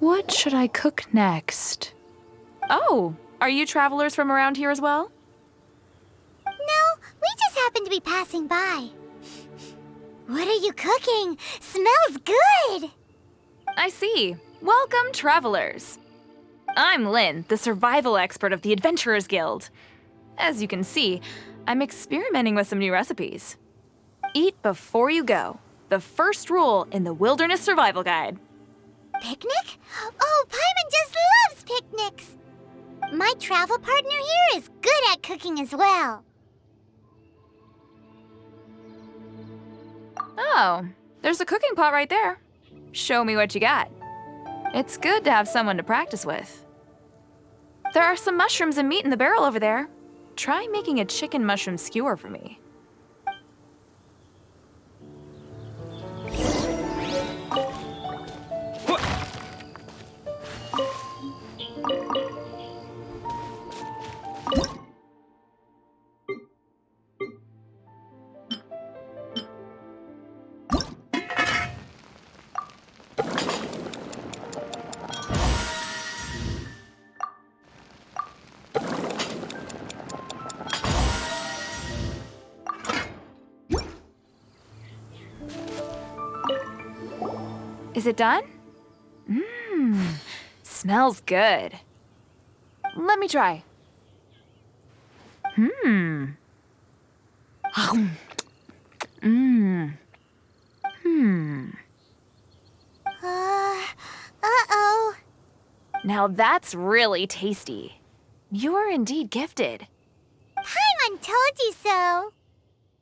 What should I cook next? Oh, are you travelers from around here as well? No, we just happened to be passing by. What are you cooking? Smells good! I see. Welcome, travelers. I'm Lynn, the survival expert of the Adventurers Guild. As you can see, I'm experimenting with some new recipes. Eat before you go. The first rule in the Wilderness Survival Guide. Picnic? Oh, Paimon just loves picnics! My travel partner here is good at cooking as well. Oh, there's a cooking pot right there. Show me what you got. It's good to have someone to practice with. There are some mushrooms and meat in the barrel over there. Try making a chicken mushroom skewer for me. Is it done? Mmm, smells good. Let me try. Hmm. Mmm. Hmm. Uh, uh-oh. Now that's really tasty. You're indeed gifted. Paimon told you so.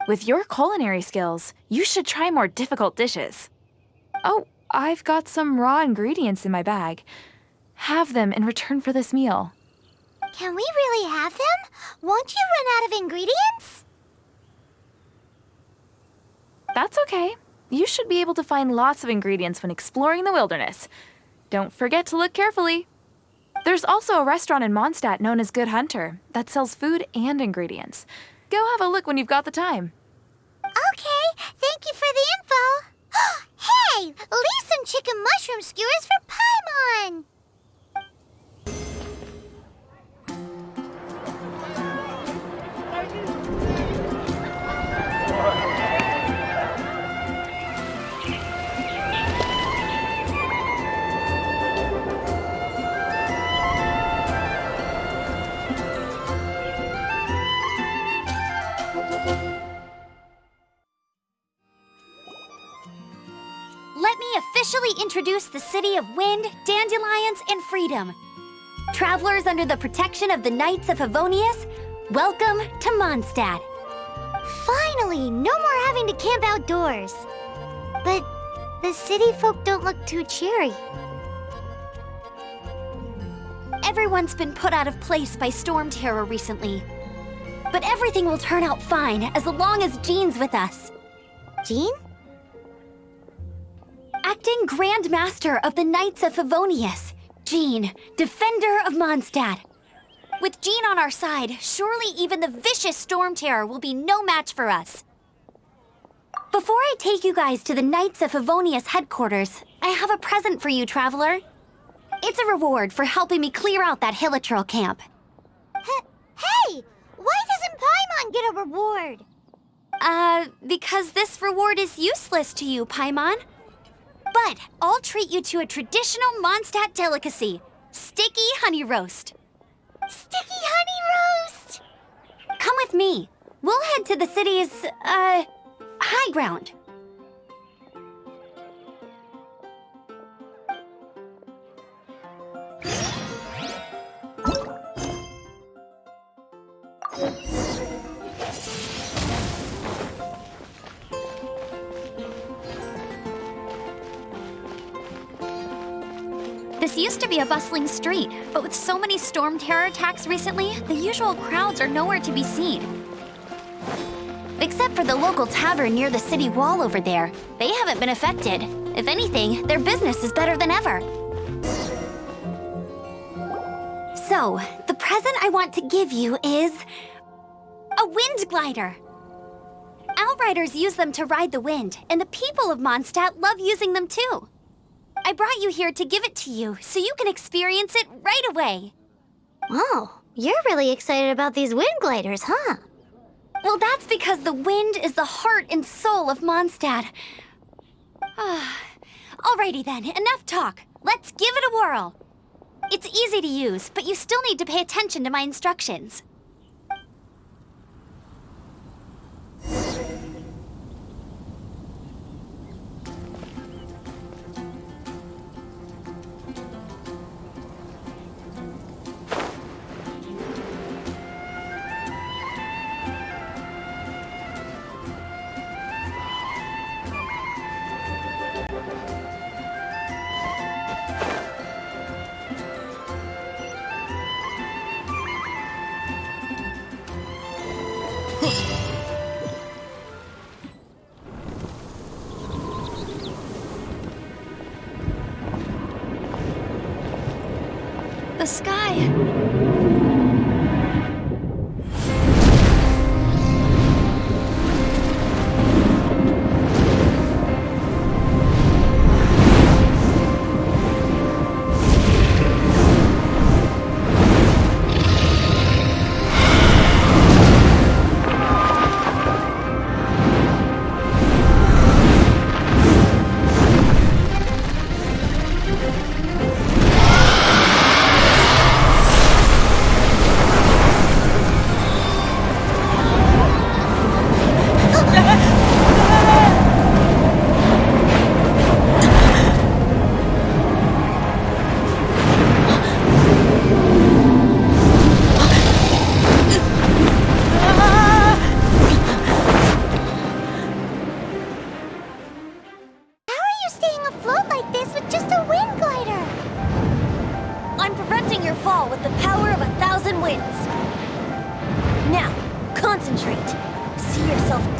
With your culinary skills, you should try more difficult dishes. Oh, I've got some raw ingredients in my bag. Have them in return for this meal. Can we really have them? Won't you run out of ingredients? That's okay. You should be able to find lots of ingredients when exploring the wilderness. Don't forget to look carefully. There's also a restaurant in Mondstadt known as Good Hunter that sells food and ingredients. Go have a look when you've got the time. Okay, Let me officially introduce the city of wind, dandelions, and freedom. Travelers under the protection of the Knights of Favonius, welcome to Mondstadt. Finally, no more having to camp outdoors. But the city folk don't look too cheery. Everyone's been put out of place by storm terror recently. But everything will turn out fine as long as Jean's with us. Jean? Acting Grand Master of the Knights of Favonius, Jean, Defender of Mondstadt. With Jean on our side, surely even the vicious Storm Terror will be no match for us. Before I take you guys to the Knights of Favonius headquarters, I have a present for you, Traveler. It's a reward for helping me clear out that Hilichurl camp. H hey, why doesn't Paimon get a reward? Uh, because this reward is useless to you, Paimon. But I'll treat you to a traditional Mondstadt delicacy, sticky honey roast. Sticky honey roast! Come with me. We'll head to the city's, uh, high ground. This used to be a bustling street, but with so many storm terror attacks recently, the usual crowds are nowhere to be seen. Except for the local tavern near the city wall over there. They haven't been affected. If anything, their business is better than ever. So, the present I want to give you is... a wind glider. Outriders use them to ride the wind, and the people of Mondstadt love using them too. I brought you here to give it to you, so you can experience it right away. Oh, you're really excited about these wind gliders, huh? Well, that's because the wind is the heart and soul of Mondstadt. Ah, alrighty then, enough talk. Let's give it a whirl. It's easy to use, but you still need to pay attention to my instructions. The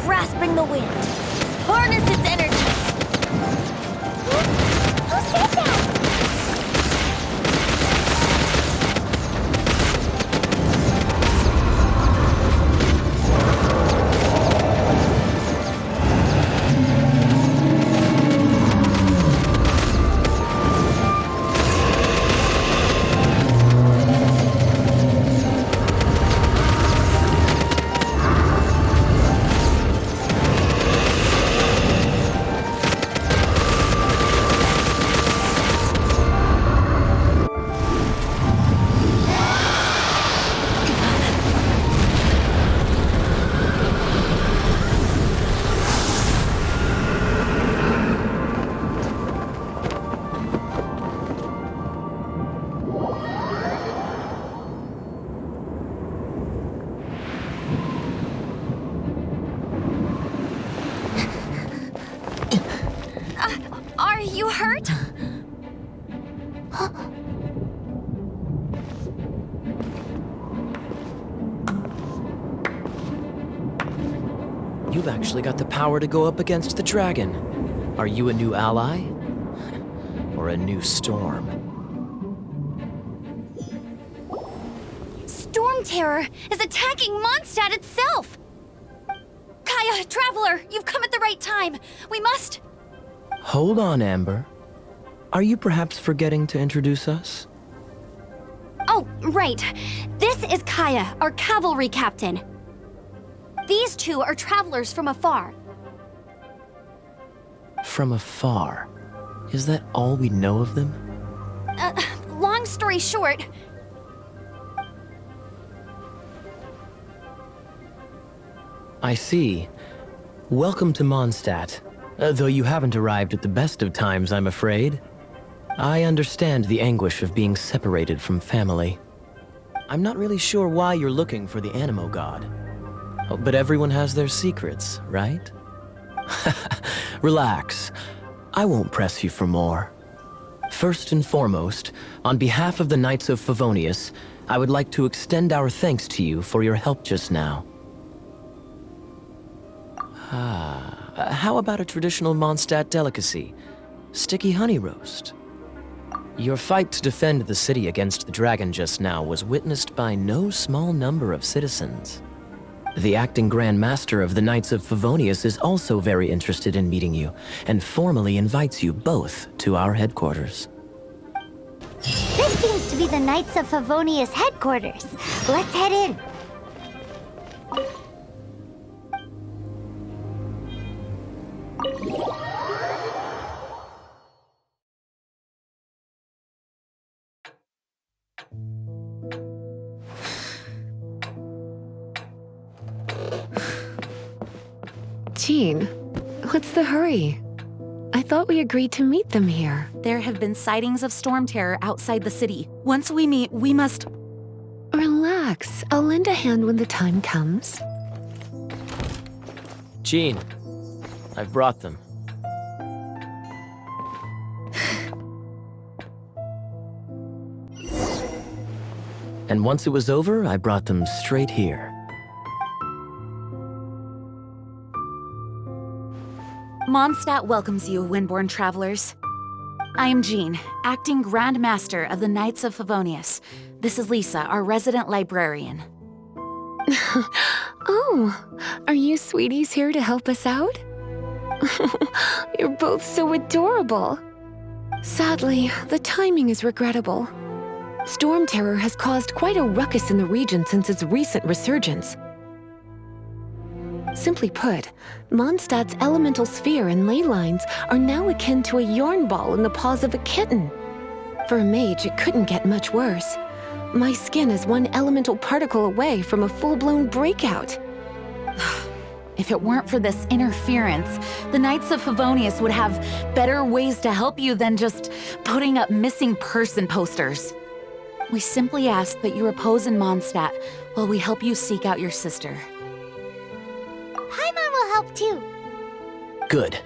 grasping the wind. Harness actually got the power to go up against the dragon. Are you a new ally? Or a new storm? Storm Terror is attacking Mondstadt itself! Kaeya, Traveler, you've come at the right time. We must... Hold on, Amber. Are you perhaps forgetting to introduce us? Oh, right. This is Kaeya, our cavalry captain. These two are travelers from afar. From afar. Is that all we know of them? Uh, long story short, I see. Welcome to Mondstadt. Uh, though you haven't arrived at the best of times, I'm afraid. I understand the anguish of being separated from family. I'm not really sure why you're looking for the Anemo God. Oh, but everyone has their secrets, right? Relax. I won't press you for more. First and foremost, on behalf of the Knights of Favonius, I would like to extend our thanks to you for your help just now. Ah, how about a traditional Mondstadt delicacy? Sticky honey roast. Your fight to defend the city against the dragon just now was witnessed by no small number of citizens. The acting Grand Master of the Knights of Favonius is also very interested in meeting you, and formally invites you both to our headquarters. This seems to be the Knights of Favonius headquarters. Let's head in. Jean, what's the hurry? I thought we agreed to meet them here. There have been sightings of storm terror outside the city. Once we meet, we must... Relax. I'll lend a hand when the time comes. Jean, I've brought them. and once it was over, I brought them straight here. Mondstadt welcomes you, Windborn travelers. I am Jean, acting Grand Master of the Knights of Favonius. This is Lisa, our resident librarian. oh, are you sweeties here to help us out? You're both so adorable. Sadly, the timing is regrettable. Storm Terror has caused quite a ruckus in the region since its recent resurgence. Simply put, Mondstadt's elemental sphere and ley lines are now akin to a yarn ball in the paws of a kitten. For a mage, it couldn't get much worse. My skin is one elemental particle away from a full-blown breakout. If it weren't for this interference, the Knights of Favonius would have better ways to help you than just putting up missing person posters. We simply ask that you repose in Mondstadt while we help you seek out your sister. Paimon will help too. Good.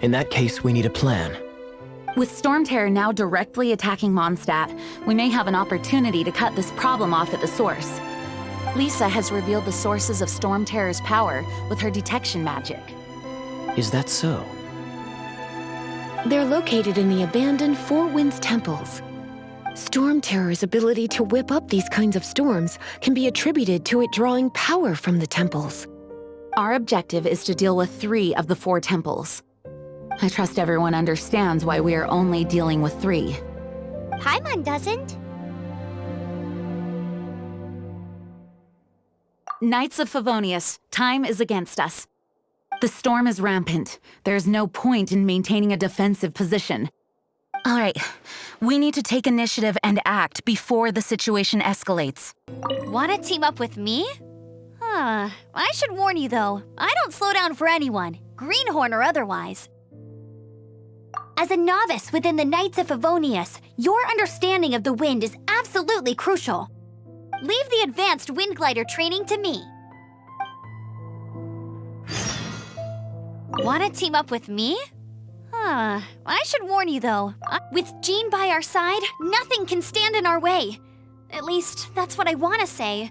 In that case, we need a plan. With Storm Terror now directly attacking Mondstadt, we may have an opportunity to cut this problem off at the source. Lisa has revealed the sources of Storm Terror's power with her detection magic. Is that so? They're located in the abandoned Four Winds temples. Storm Terror's ability to whip up these kinds of storms can be attributed to it drawing power from the temples. Our objective is to deal with three of the four temples. I trust everyone understands why we are only dealing with three. Paimon doesn't. Knights of Favonius, time is against us. The storm is rampant. There's no point in maintaining a defensive position. All right, we need to take initiative and act before the situation escalates. Wanna team up with me? I should warn you though, I don't slow down for anyone, greenhorn or otherwise. As a novice within the Knights of Favonius, your understanding of the wind is absolutely crucial. Leave the advanced wind glider training to me. Wanna team up with me? Huh. I should warn you though, uh, with Jean by our side, nothing can stand in our way. At least, that's what I wanna say.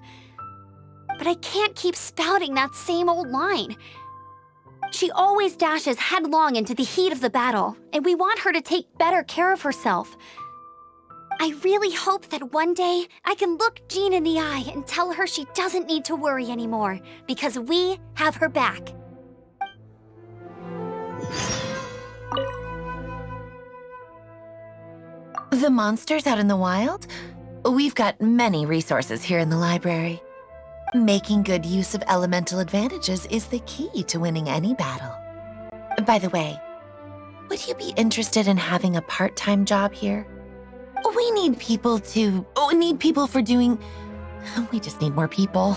But I can't keep spouting that same old line. She always dashes headlong into the heat of the battle, and we want her to take better care of herself. I really hope that one day I can look Jean in the eye and tell her she doesn't need to worry anymore, because we have her back. The monsters out in the wild? We've got many resources here in the library. Making good use of elemental advantages is the key to winning any battle. By the way, would you be interested in having a part-time job here? We need people to... We need people for doing... We just need more people.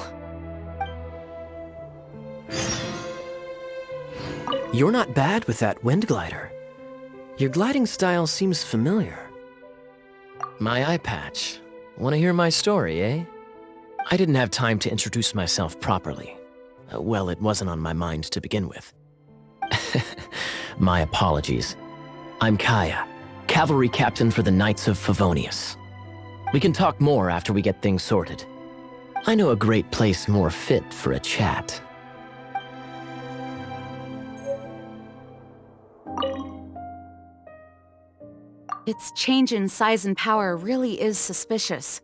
You're not bad with that wind glider. Your gliding style seems familiar. My eye patch. Want to hear my story, eh? I didn't have time to introduce myself properly. Uh, well, it wasn't on my mind to begin with. my apologies. I'm Kaeya, cavalry captain for the Knights of Favonius. We can talk more after we get things sorted. I know a great place more fit for a chat. Its change in size and power really is suspicious.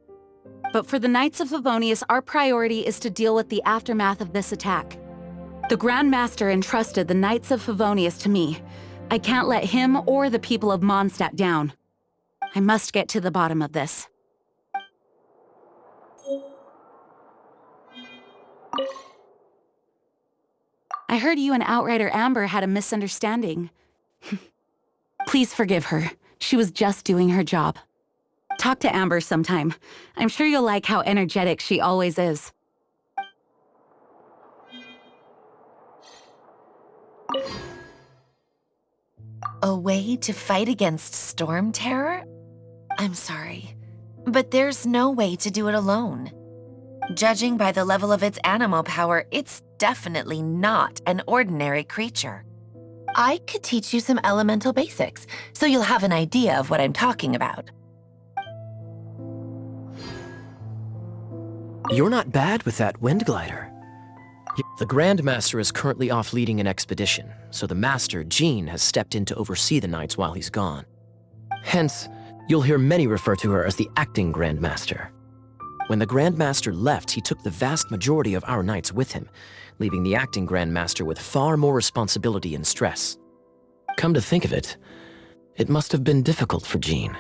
But for the Knights of Favonius, our priority is to deal with the aftermath of this attack. The Grand Master entrusted the Knights of Favonius to me. I can't let him or the people of Mondstadt down. I must get to the bottom of this. I heard you and Outrider Amber had a misunderstanding. Please forgive her. She was just doing her job. Talk to Amber sometime. I'm sure you'll like how energetic she always is. A way to fight against storm terror? I'm sorry, but there's no way to do it alone. Judging by the level of its Anemo power, it's definitely not an ordinary creature. I could teach you some elemental basics, so you'll have an idea of what I'm talking about. You're not bad with that wind glider. The Grand Master is currently off leading an expedition, so the Master, Jean, has stepped in to oversee the Knights while he's gone. Hence, you'll hear many refer to her as the acting Grand Master. When the Grand Master left, he took the vast majority of our Knights with him, leaving the acting Grand Master with far more responsibility and stress. Come to think of it, it must have been difficult for Jean.